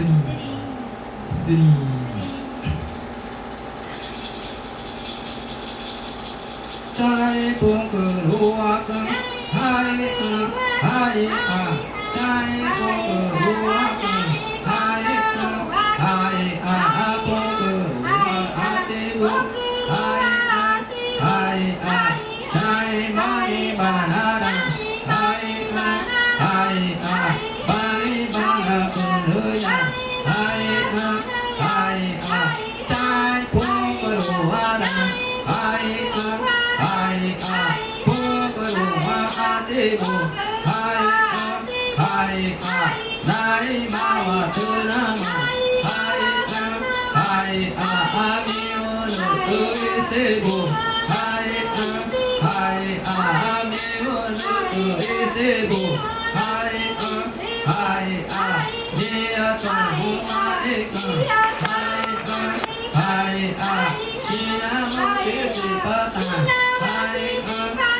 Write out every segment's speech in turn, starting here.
sinh sinh trai phương cử lúa cưng hai cưng hai à. Trai phương cử lúa cưng hai cưng hai à. Phương cử lúa a à tê vương hai à hai à. Trai mani bà na đăng hai cưng hai à. Bồ hai a hai a nai ma wa tư na ma hai a hai a a mi o no tu i tê bồ hai a hai a a mi o no tu i tê bồ hai a hai a ni a ta hu ma ni ka hai a hai a chi na ma ti si pa ta hai a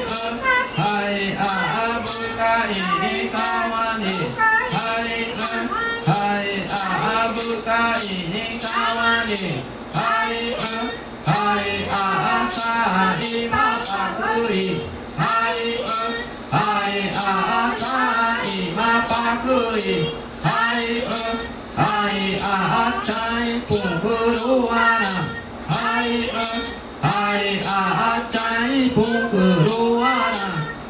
に川にはいうんはいあさ今パクリはいうんはあさ今パクリはいうんはあちゃぷぐるわなはいうんあちゃぷぐるわな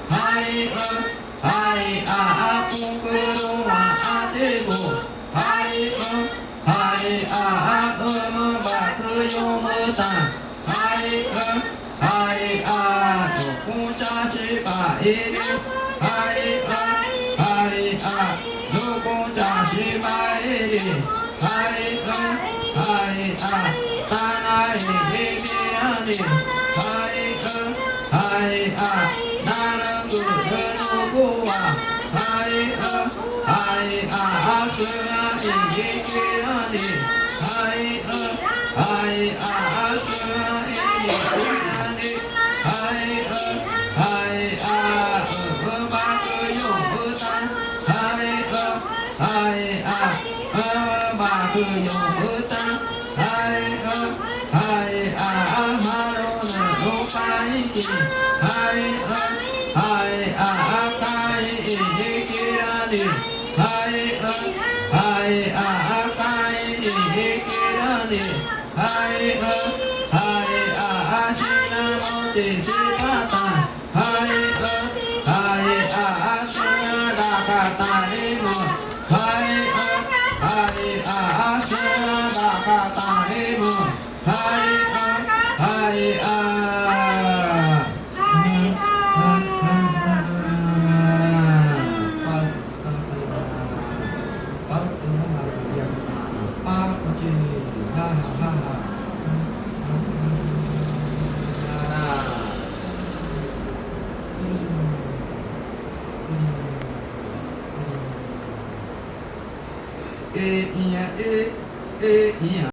はいうんはいあぷぐるわあてごはい扎西巴依利，阿依阿，阿依阿，卢布扎西巴依利，阿依阿，阿依阿，达那依利比阿尼，阿依阿，阿依阿，达那古德卢布瓦，阿依阿，阿依阿，阿什那依利比阿尼，阿依阿。Hai a ơ ba cơ yo ơ ta. Hai a hai a a, ma no na no pai ki hai a hai a a kai e he ki ra ni hai a hai a a kai e he ki ra ni hai a hai a a shi na mo te si pa ta hai a hai a a shi na da ka ta ni e, inha, e, e, inha.